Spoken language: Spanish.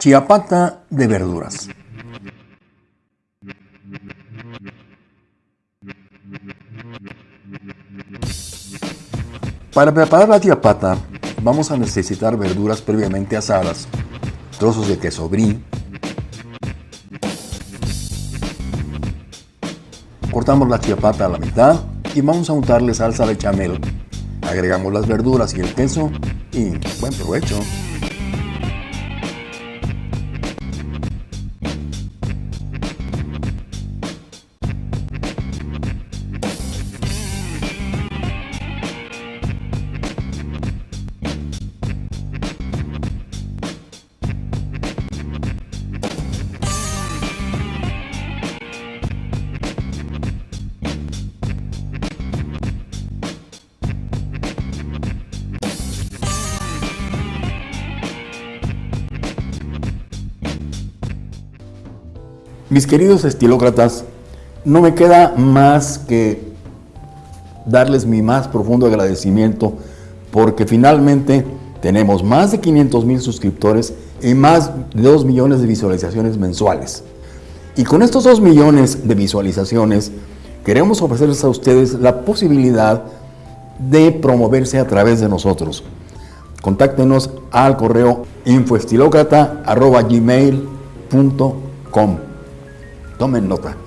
Chiapata de verduras. Para preparar la chiapata vamos a necesitar verduras previamente asadas, trozos de queso brie, cortamos la chiapata a la mitad y vamos a untarle salsa de chamel. Agregamos las verduras y el queso y buen provecho. Mis queridos estilócratas, no me queda más que darles mi más profundo agradecimiento porque finalmente tenemos más de 500 mil suscriptores y más de 2 millones de visualizaciones mensuales. Y con estos 2 millones de visualizaciones queremos ofrecerles a ustedes la posibilidad de promoverse a través de nosotros. Contáctenos al correo infoestilocrata.gmail.com Tomen nota.